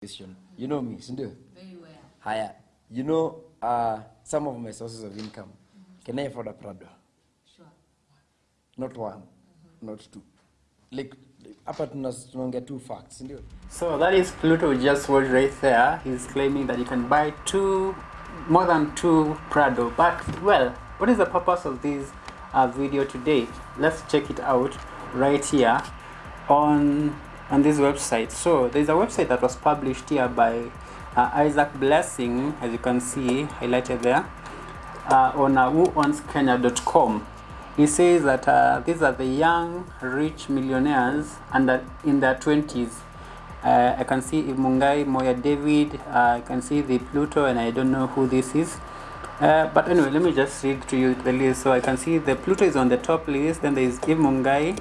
question. You know me, sindio? Very well. Haya, you know uh, some of my sources of income. Can I afford a Prado? Sure. Not one, not two. Like, hapa tuna- tunaongea two facts, sindio? So that is Pluto just was right there. He's claiming that you can buy two, more than two Prado. But well, what is the purpose of this uh, video today? Let's check it out right here on on this website. So there's a website that was published here by uh, Isaac Blessing, as you can see highlighted there, uh, on uh, whoowns.kenya.com. He says that uh, these are the young rich millionaires under in their 20s. Uh, I can see Mungai, Moya David, uh, I can see the Pluto, and I don't know who this is. Uh, but anyway, let me just read to you the list. So I can see the Pluto is on the top list, then there is Mungai,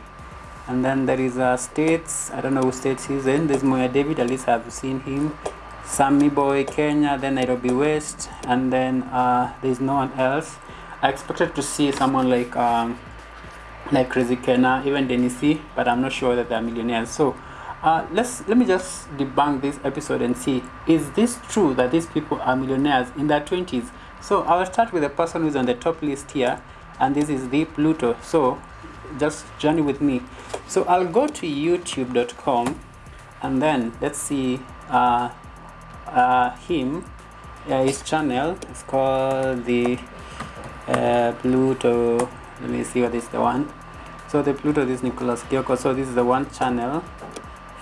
and then there is uh, States, I don't know who States he's in. There's Moya David, at least I've seen him. Sammy Boy, Kenya, then Nairobi West, and then uh, there's no one else. I expected to see someone like um, like Crazy Kennar, even Denisi, but I'm not sure that they're millionaires. So uh, let's let me just debunk this episode and see is this true that these people are millionaires in their 20s? So I'll start with the person who's on the top list here, and this is the Pluto. So just journey with me. So I'll go to YouTube.com, and then let's see uh, uh, him, uh, his channel. It's called the uh, Pluto. Let me see what is the one. So the Pluto this is Nicholas Kioko. So this is the one channel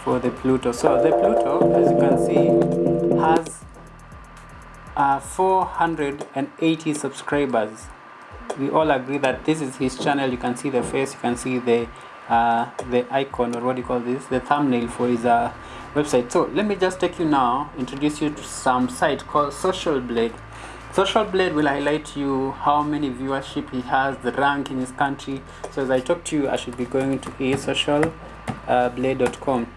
for the Pluto. So the Pluto, as you can see, has uh, 480 subscribers. We all agree that this is his channel. You can see the face. You can see the uh, the icon or what do you call this? The thumbnail for his uh, website. So let me just take you now, introduce you to some site called Social Blade. Social Blade will highlight you how many viewership he has, the rank in his country. So as I talk to you, I should be going to a socialblade.com.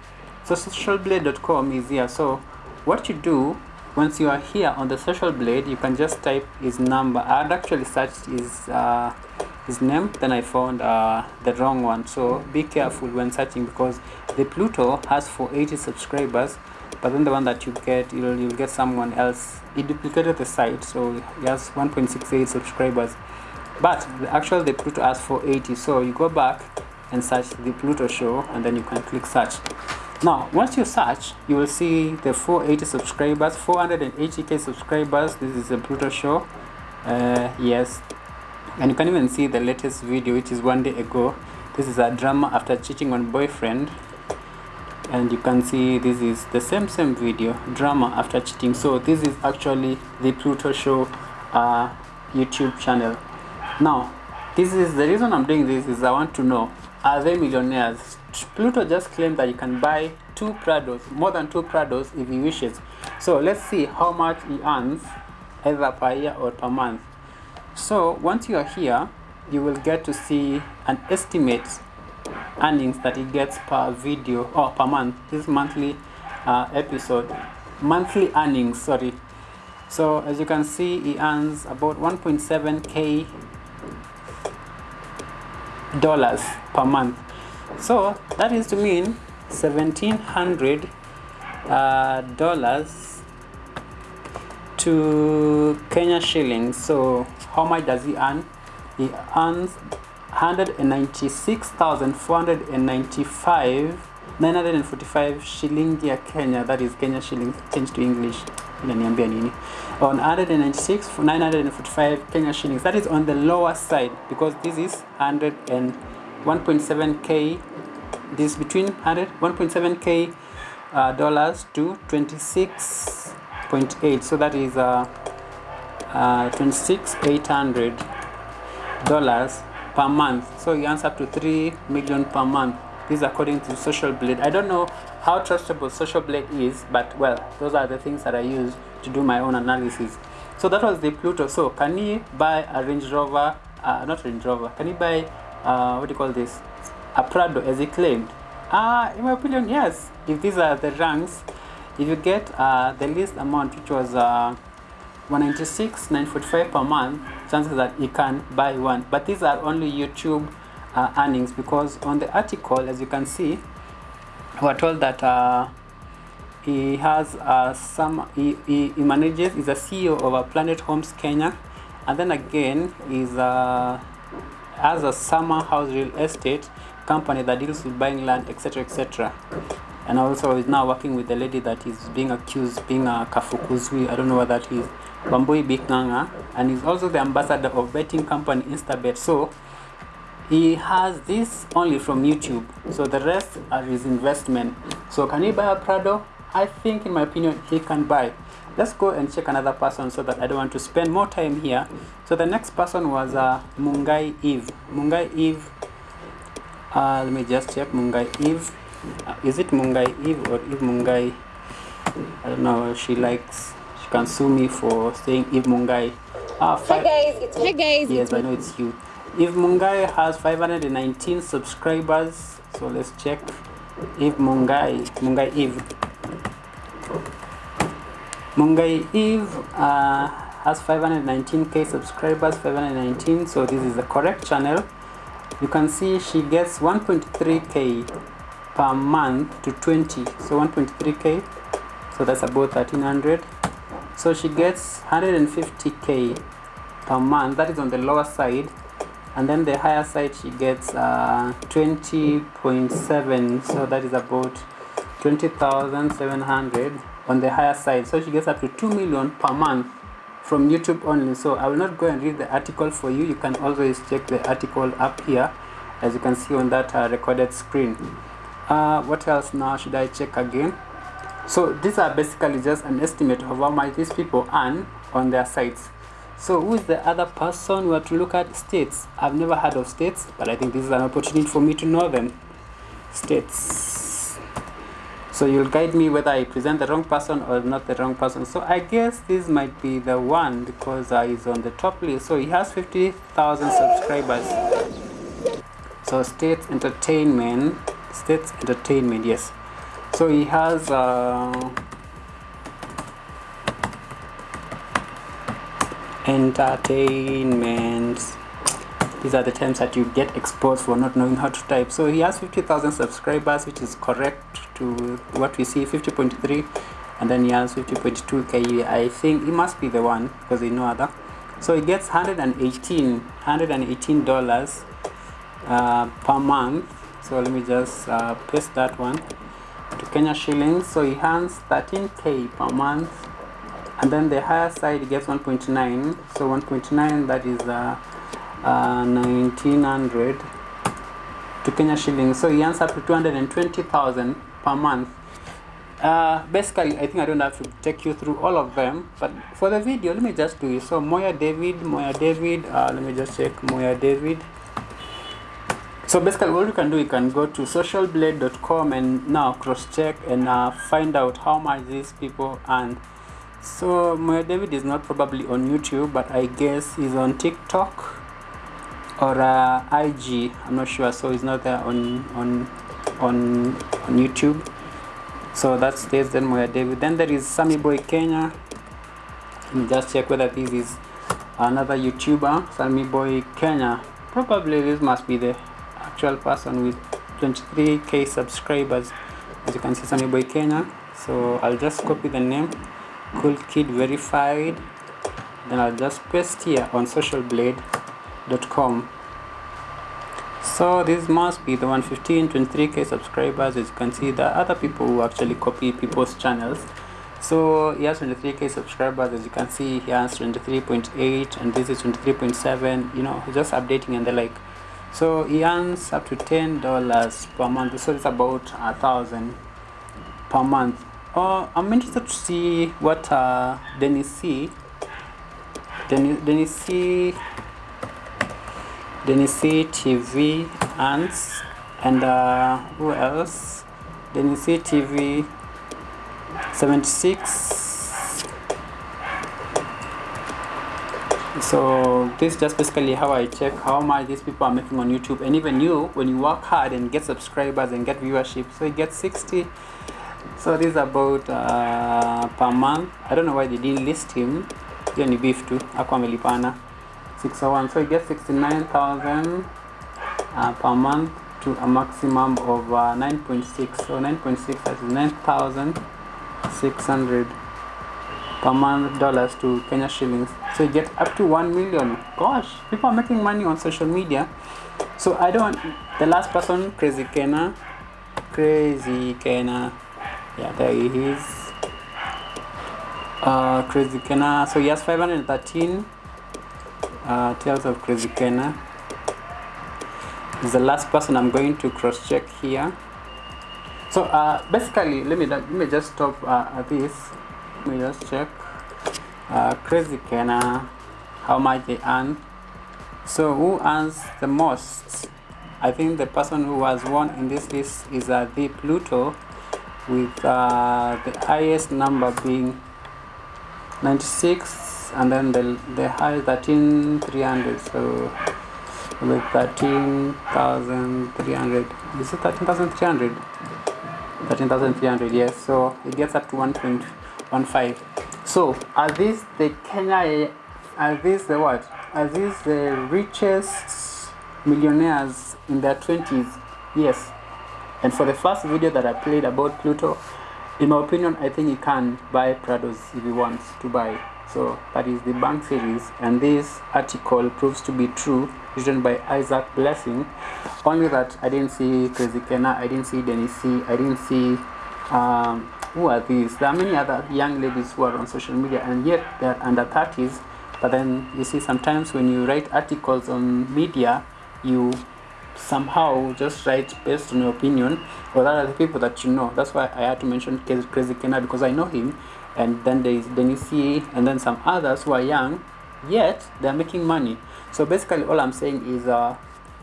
So socialblade.com is here. So what you do once you are here on the Social Blade, you can just type his number. I had actually searched his uh, his name, then I found uh, the wrong one. So be careful when searching because the Pluto has 480 subscribers but then the one that you get you'll, you'll get someone else he duplicated the site so he has 1.68 subscribers but the actual the pluto has 480 so you go back and search the pluto show and then you can click search now once you search you will see the 480 subscribers 480k subscribers. This is a pluto show. Uh, yes. And you can even see the latest video which is one day ago. This is a drama after cheating on boyfriend. And you can see this is the same same video drama after cheating. So this is actually the pluto show uh, youtube channel. Now this is the reason i'm doing this is i want to know are they millionaires? Pluto just claimed that you can buy two prados more than two prados if he wishes. So let's see how much he earns either per year or per month. So once you are here you will get to see an estimate earnings that he gets per video or per month this monthly uh, episode. Monthly earnings sorry. So as you can see he earns about 1.7k dollars per month. So that is to mean 1700 uh, dollars to Kenya shillings. So how much does he earn? He earns 196,495 945 shilingi ya Kenya that is Kenya shilling changed to English inaniambia nini? On 196 945 Kenya shillings. That is on the lower side because this is 100 and 1.7k this is between 100 1.7k uh, dollars to 26.8 so that is uh, uh 26,800 dollars per month. So you answer up to 3 million per month this is according to social blade. I don't know how trustable social blade is but well those are the things that i use to do my own analysis. So that was the pluto. So can he buy a range rover uh, not range rover can he buy uh, what do you call this? A prado as he claimed. Uh, in my opinion yes. If these are the ranks if you get uh, the least amount which was uh, 196 945 per month chances that you can buy one. But these are only youtube uh, earnings because on the article as you can see we're told that uh, he has uh, some he, he, he manages is a ceo of a planet homes kenya and then again is uh, has a summer house real estate company that deals with buying land etc etc and also is now working with the lady that is being accused being a kafukuzwi i don't know what that is bambui bikanga and he's also the ambassador of betting company instabet. So he has this only from youtube so the rest are his investment. So can he buy a prado? I think in my opinion he can buy. Let's go and check another person so that i don't want to spend more time here. So the next person was uh, mungai eve. Mungai eve uh, let me just check. Mungai eve. Uh, is it mungai eve or eve mungai? I don't know she likes she can sue me for saying eve mungai. Ah Hi fi- guys, it's Hi guys. Yes, I know it's you. Eve Mungai has 519 subscribers, so let's check. Eve Mungai, Mungai Eve, Mungai Eve uh, has 519k subscribers, 519. So this is the correct channel. You can see she gets 1.3k per month to 20. So 1.3k. So that's about 1300. So she gets 150k per month that is on the lower side and then the higher side she gets uh, 20.7 so that is about 20,700 on the higher side. So she gets up to 2 million per month from YouTube only. So I will not go and read the article for you. You can always check the article up here as you can see on that uh, recorded screen. Uh, what else now should I check again? So these are basically just an estimate of how much these people earn on their sites so who is the other person we have to look at? States. I've never heard of states but i think this is an opportunity for me to know them. States. So you'll guide me whether i present the wrong person or not the wrong person. So i guess this might be the one because uh, he's on the top list. So he has 50000 subscribers. So states entertainment. States entertainment yes. So he has uh, entertainment these are the terms that you get exposed for not knowing how to type. So he has 50,000 subscribers which is correct to what we see 50.3 and then he has 50.2k I think he must be the one because there's no other. So he gets 118 118 dollars uh, per month. So let me just uh, paste that one to Kenya shillings. So he earns 13k per month and then the higher side gets 1.9 so 1.9 that is uh, uh, 1900 to Kenya shillings. So he earns up to 220,000 per month. Uh, basically I think I don't have to take you through all of them but for the video let me just do it. So Moya David Moya David uh, let me just check Moya David. So basically what you can do you can go to socialblade.com and now cross check and uh, find out how much these people earn so Moya David is not probably on YouTube but I guess he's on TikTok or uh, IG I'm not sure so he's not there on on on, on YouTube. So that's this then Moya David. Then there is Sammy Boy Kenya. Let me just check whether this is another YouTuber. Sammy Boy Kenya. Probably this must be the actual person with 23k subscribers. As you can see Sammy Boy Kenya. So I'll just copy the name cool kid verified. Then I'll just paste here on socialblade.com so this must be the 115 23k subscribers. As you can see the other people who actually copy people's channels. So he has 23k subscribers. As you can see he has 23.8 and this is 23.7 you know he's just updating and the like. So he earns up to ten dollars per month. So it's about a thousand per month uh, i'm interested to see what uh dennis c. Dennis, dennis c. Dennis c tv Ants and uh who else? Dennis c tv 76 so this is just basically how I check how much these people are making on YouTube. And even you when you work hard and get subscribers and get viewership so you get 60 so this is about uh, per month. I don't know why they didn't list him. Hiyo ni beef tu ako amelipana. 601 so he gets 69000 uh, per month to a maximum of uh, 9.6 so 9.6 that is 9000 600 per month dollars to Kenya shillings. So you get up to 1 million. Gosh, people are making money on social media. So I don't, the last person, Crazy Kena, Crazy Kena, yeah, there he is. Uh, Crazy Kennar, so he has 513 uh, tales of Crazy Kennar. Is the last person I'm going to cross check here. So uh, basically, let me let me just stop uh, at this. Let me just check. Uh, Crazy Kennar, how much they earn. So who earns the most? I think the person who has won in this list is uh, the Pluto, with uh, the highest number being 96, and then the the high 13300. So with 13,300. Is it 13,300? 13,300, yes. So it gets up to 1.15. So are these the Kenya? Are these the what? Are these the richest millionaires in their 20s? Yes. And for the first video that I played about Pluto, in my opinion, I think you can buy Prados if you want to buy. So that is the bank series, and this article proves to be true, written by Isaac Blessing. Only that I didn't see Crazy Kennar, I didn't see Dennis C, I didn't see um, who are these. There are many other young ladies who are on social media, and yet they're under 30s. But then you see, sometimes when you write articles on media, you somehow just write based on your opinion or that are the people that you know. That's why I had to mention Crazy Kennar because I know him and then there is then you see and then some others who are young yet they're making money so basically all i'm saying is uh,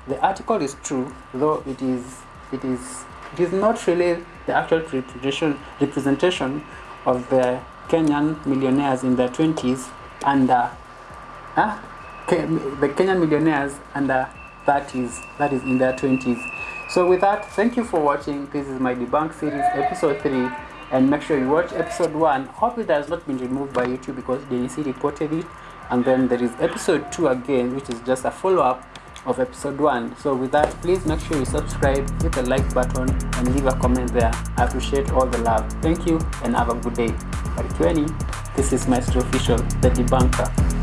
the article is true though it is it is it is not really the actual representation representation of the kenyan millionaires in their 20s and uh, uh, the kenyan millionaires under 30s that is in their 20s so with that thank you for watching. This is my debunk series episode 3 and make sure you watch episode 1 hope it has not been removed by youtube because DNC reported it. And then there is episode 2 again which is just a follow-up of episode 1 so with that please make sure you subscribe hit the like button and leave a comment there. I appreciate all the love. Thank you and have a good day. Barikiweni. this is maestro official the debunker